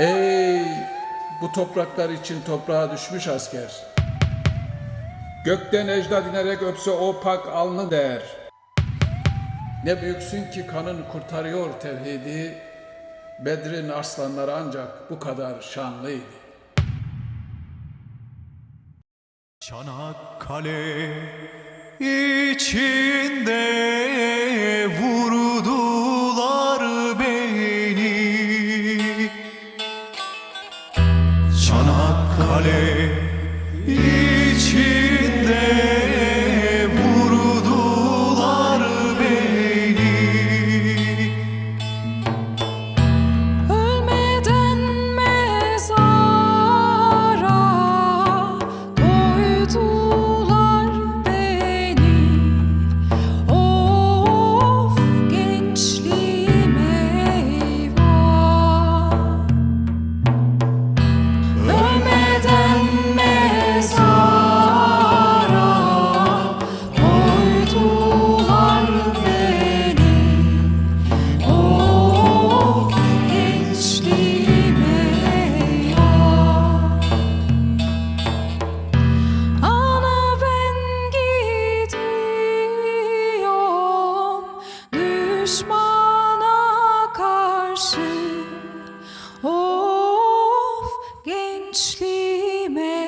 Ey bu topraklar için toprağa düşmüş asker. Gökten ecda dinerek öpse o pak alnı değer. Ne büyüksün ki kanın kurtarıyor tevhidi. Bedrin arslanları ancak bu kadar şanlıydı. Çanakkale içinde kale içinde vurdular beni. Ölmeden mezar düşmana karşı. Of gençliğime